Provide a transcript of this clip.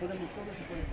Podemos todos se pueden